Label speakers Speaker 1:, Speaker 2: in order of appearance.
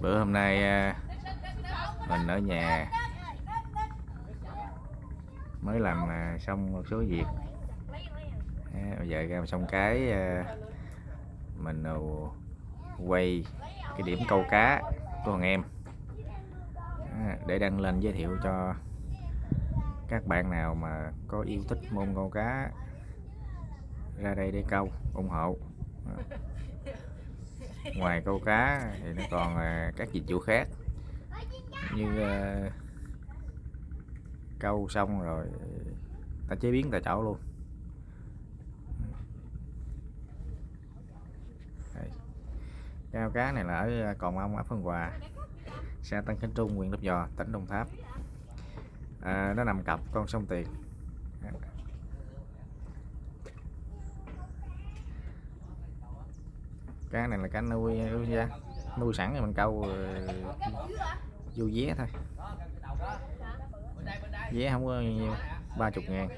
Speaker 1: bữa hôm nay à, mình ở nhà. Mới làm à, xong một số việc. Bây giờ ra xong cái à, mình quay cái điểm câu cá của thằng em. Để đăng lên giới thiệu cho các bạn nào mà có yêu thích môn câu cá, ra đây để câu, ủng hộ ngoài câu cá thì nó còn à, các dịch vụ khác như uh, câu xong rồi ta chế biến tại chỗ luôn Đây. Cá này là ở à, Còn Ông, ở Phân Hòa, xã Tân Khánh Trung, huyện Lấp Vò, tỉnh Đồng Tháp. À, nó nằm cặp con sông Tiền. Cá này là cá nuôi nuôi ra, nuôi sẵn thì mình câu ờ, vô vé thôi. Vé không có nhiều, ba chục ngàn.